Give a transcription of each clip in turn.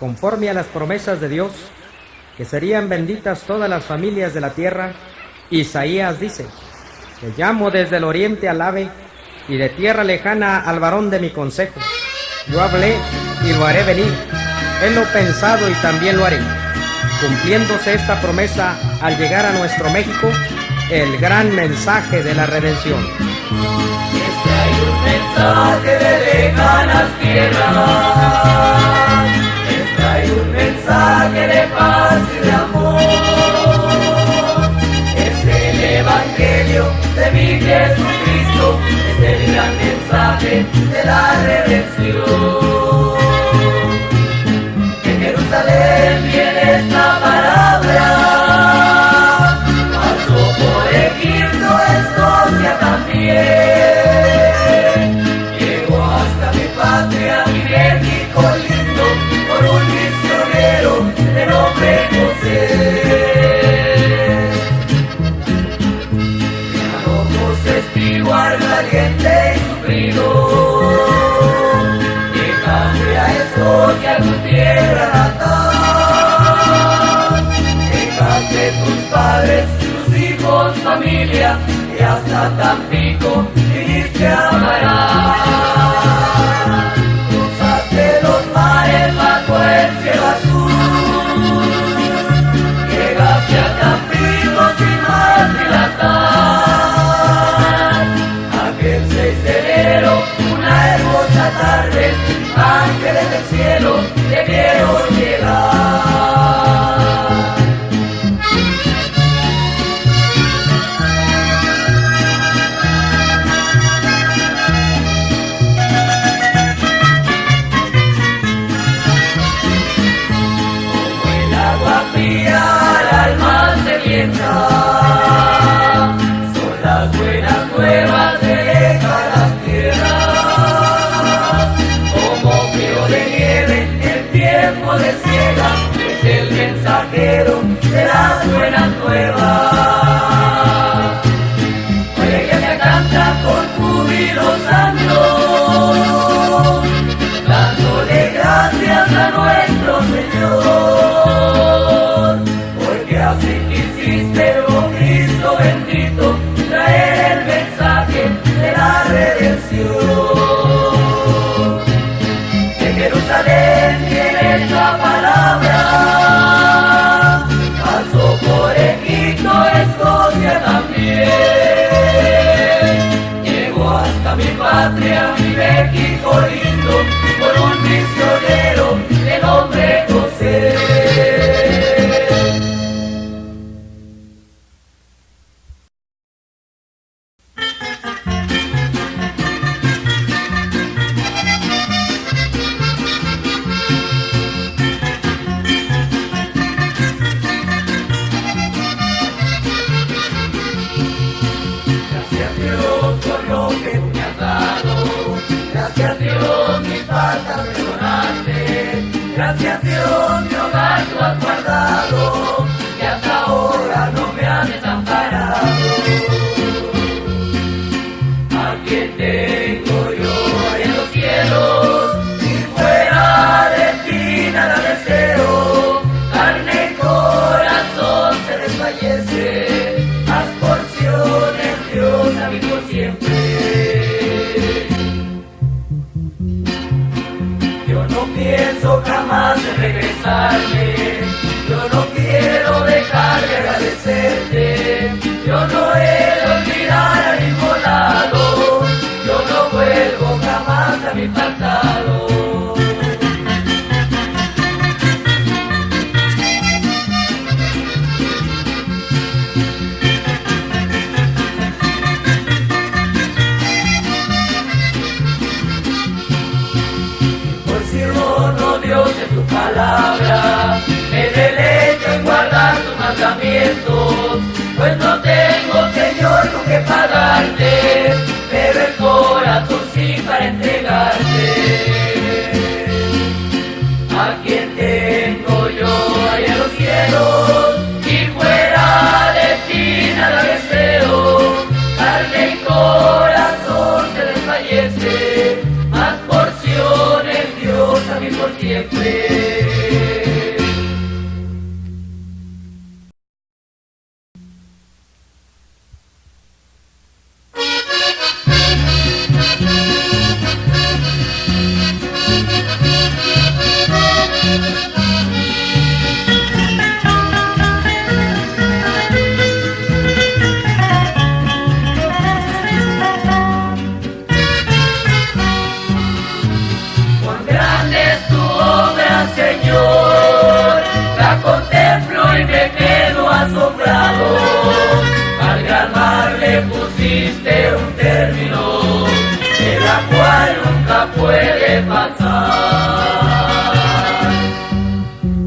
conforme a las promesas de Dios, que serían benditas todas las familias de la tierra, Isaías dice, Te llamo desde el oriente al ave, y de tierra lejana al varón de mi consejo. Yo hablé y lo haré venir, he lo pensado y también lo haré. Cumpliéndose esta promesa al llegar a nuestro México, el gran mensaje de la redención. Este hay un mensaje de lejanas tierras un mensaje de paz y de amor. Es el Evangelio de mi Jesucristo, es el gran mensaje de la redención. Tampico Manuela. Thank you. loca más de regresarme. amarte, pero el para entregarte. contemplo y me quedo asombrado. Al gran le pusiste un término, de la cual nunca puede pasar.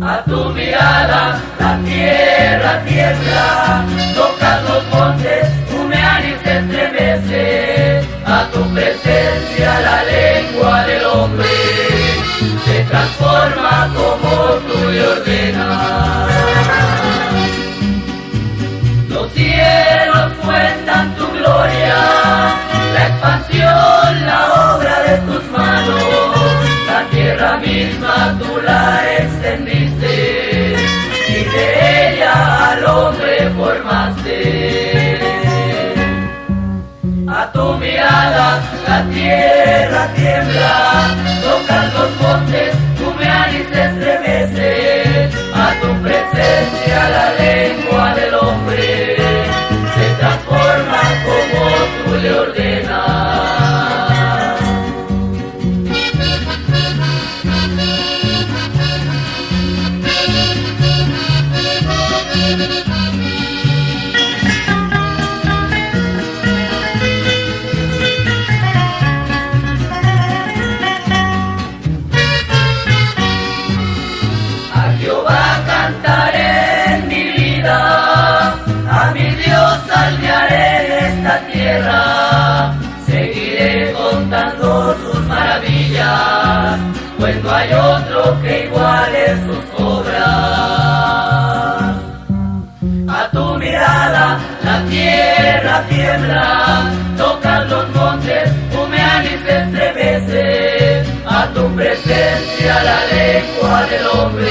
A tu mirada la tierra tiembla, tocas los montes, tu meanis estremece, a tu presencia la lengua del hombre transforma como tú le ordenas. Los cielos cuentan tu gloria, la expansión, la obra de tus manos, la tierra misma tú la extendiste hay otro que iguale sus obras. A tu mirada la tierra tiembla, tocan los montes, humean y se estremece. A tu presencia la lengua del hombre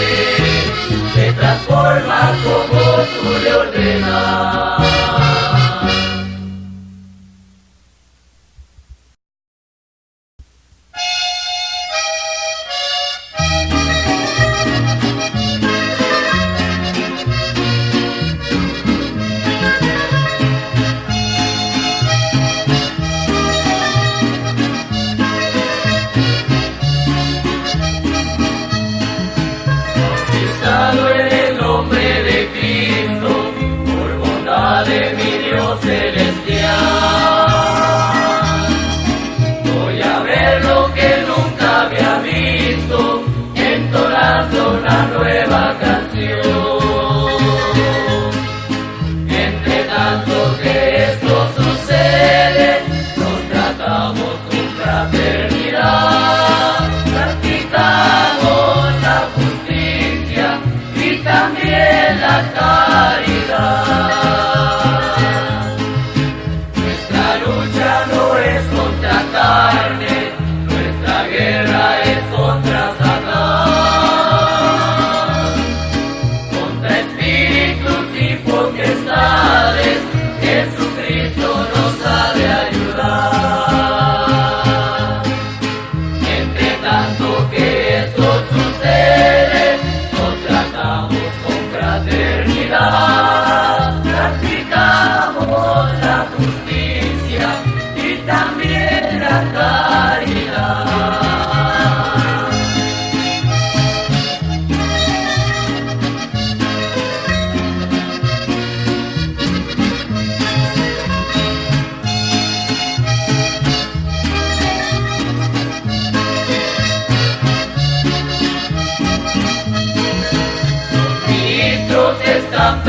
se transforma como tú le ordenas.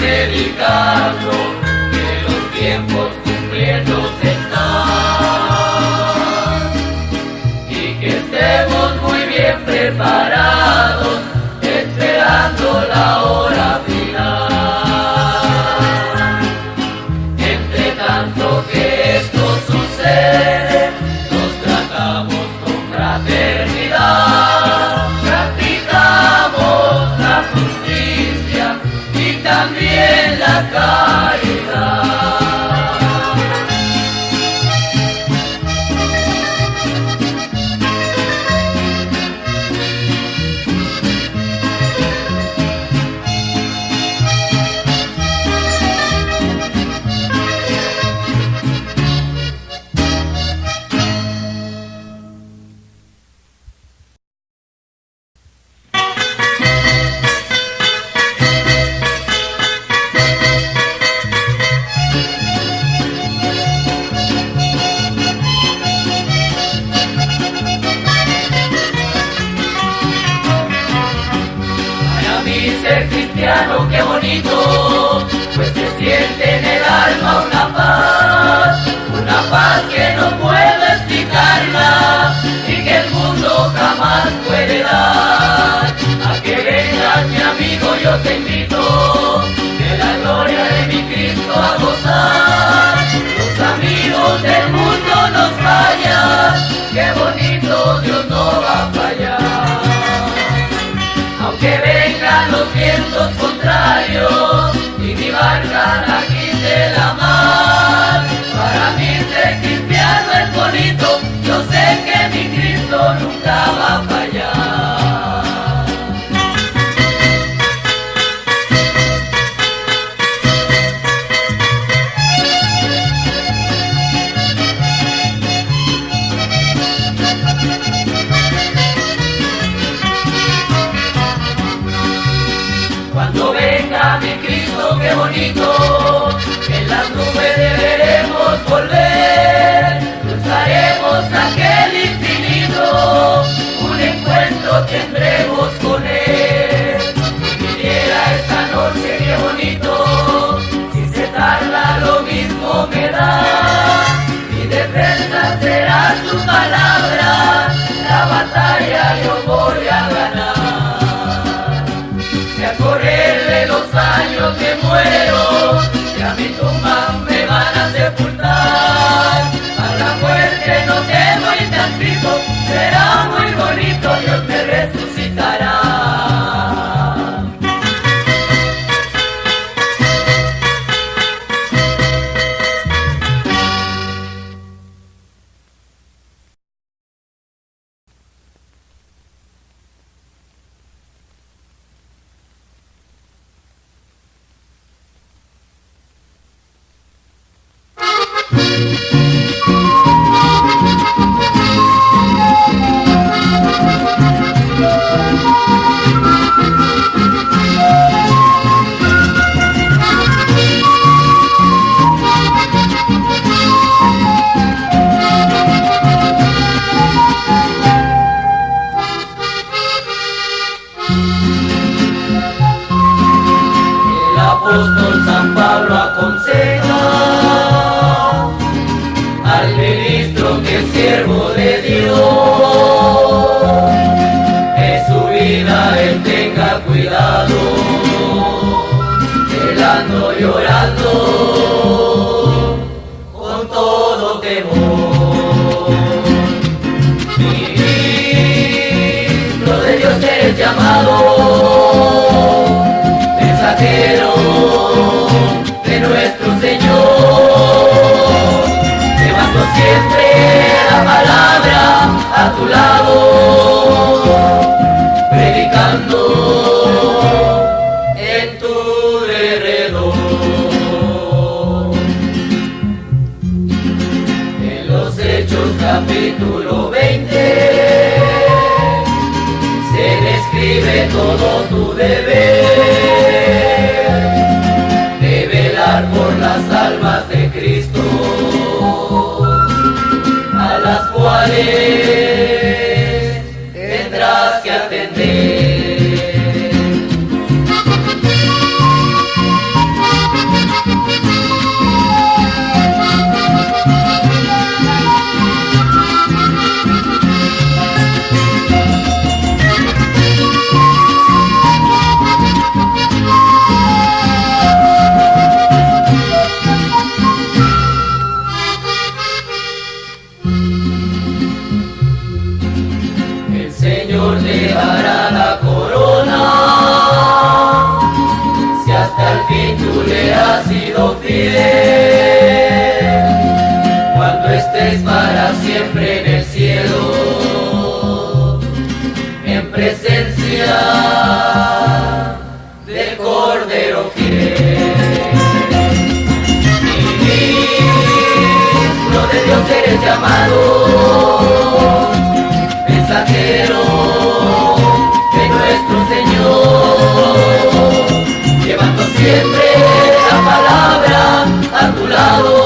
Predicando los vientos contrarios y mi barca la quite la mar, para mí ser cristiano es bonito, yo sé que mi Cristo nunca va a fallar. Cruzaremos aquel infinito, un encuentro tendremos con Él. Si viniera esta noche, qué bonito, si se tarda lo mismo me da, mi defensa será su palabra, la batalla yo voy a ganar. Si a correr de los años que muero, y a mi tumba será muy bonito, Dios me resucitará. Cuidado, velando y orando con todo temor. Ministro de Dios eres llamado mensajero de nuestro Señor, llevando siempre la palabra a tu lado, Deus. Siempre en el cielo, en presencia del Cordero fiel. Ministro de Dios eres llamado mensajero de nuestro Señor, llevando siempre la palabra a tu lado,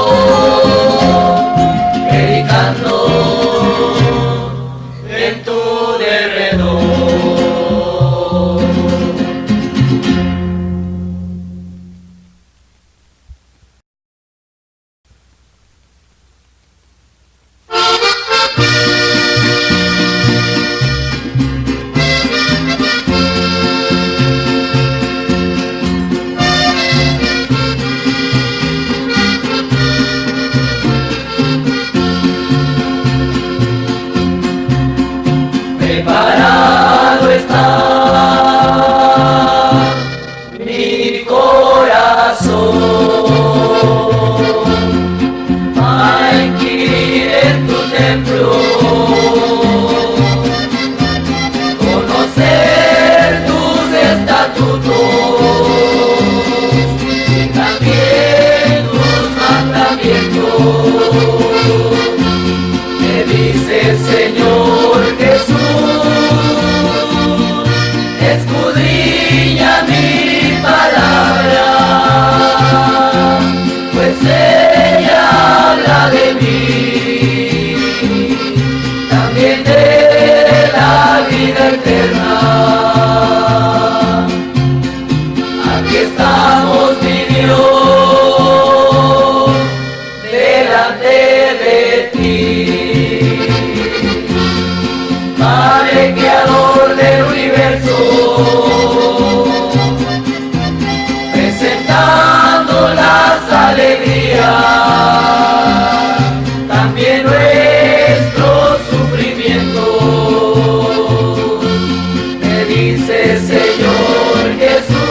Señor Jesús,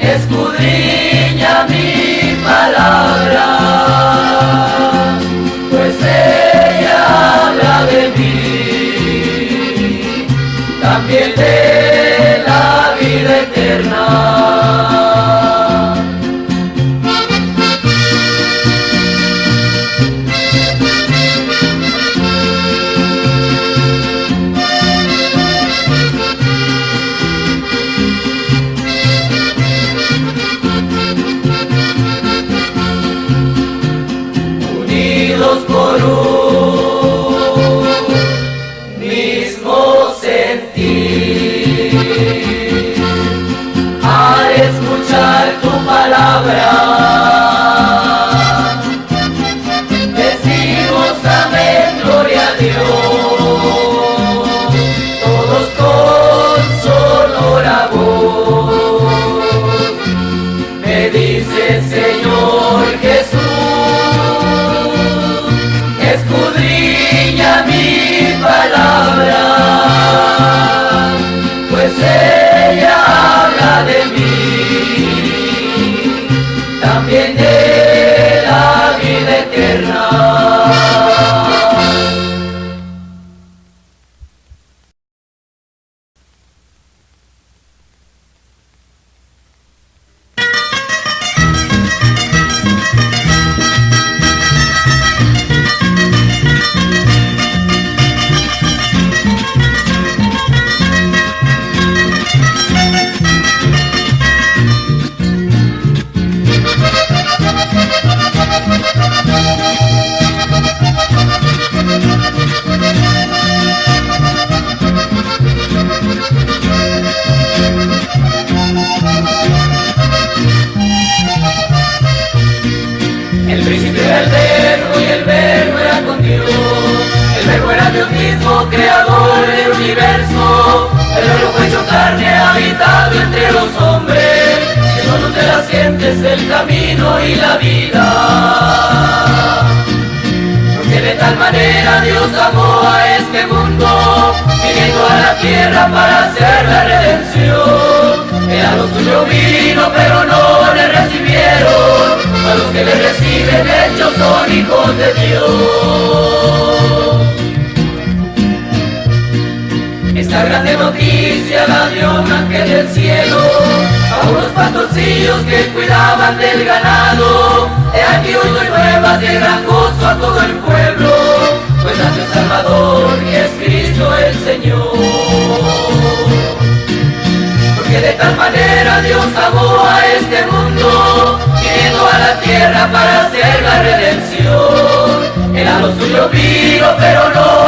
escudriña mi palabra, pues ella habla de mí, también tu y la vida. Porque de tal manera Dios amó a este mundo, viniendo a la tierra para hacer la redención. Era lo suyo vino, pero no le recibieron. A los que le reciben hechos son hijos de Dios. Esta grande noticia la dio un ángel del cielo a unos pastorcillos que cuidaban del ganado. He aquí hoy doy nuevas de gran gozo a todo el pueblo, pues nace Salvador y es Cristo el Señor. Porque de tal manera Dios amó a este mundo, viniendo a la tierra para hacer la redención. Era lo suyo vino, pero no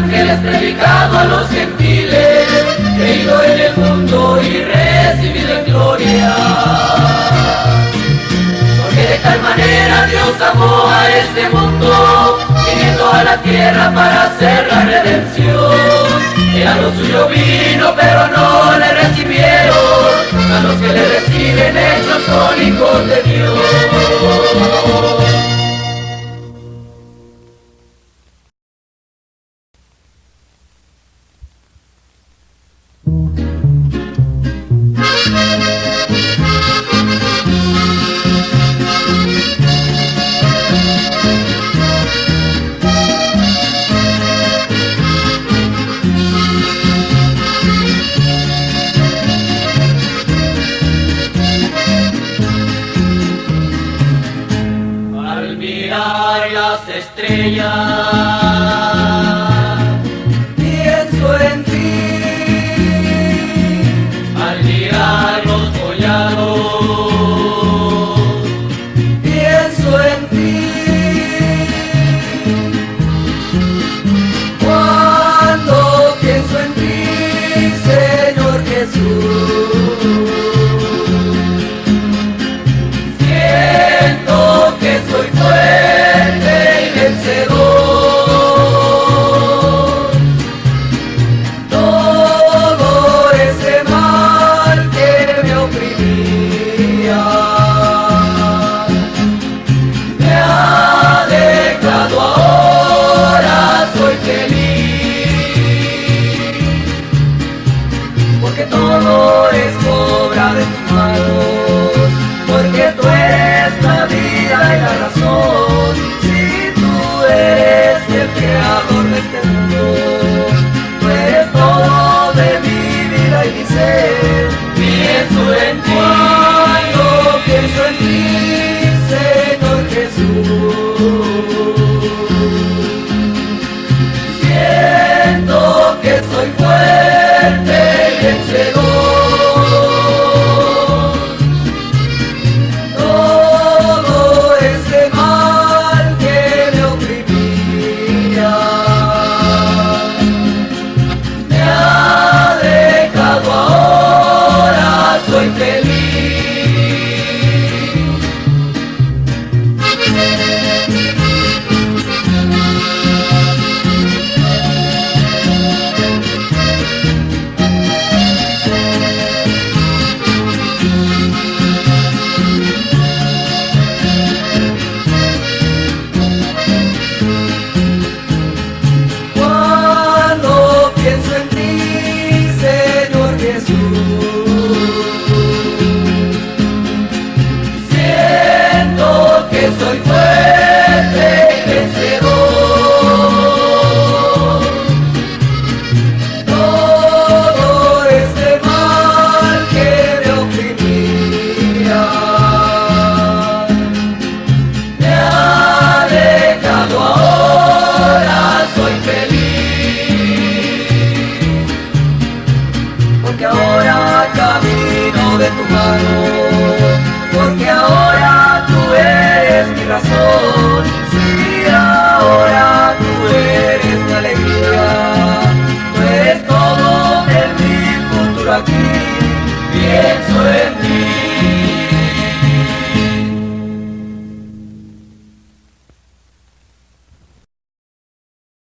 los ángeles, predicado a los gentiles. Creído en el mundo y recibido en gloria. Porque de tal manera Dios amó a este mundo, viniendo a la tierra para hacer la redención. Era lo suyo vino, pero no le recibieron. A los que le reciben, ellos son hijos de Dios.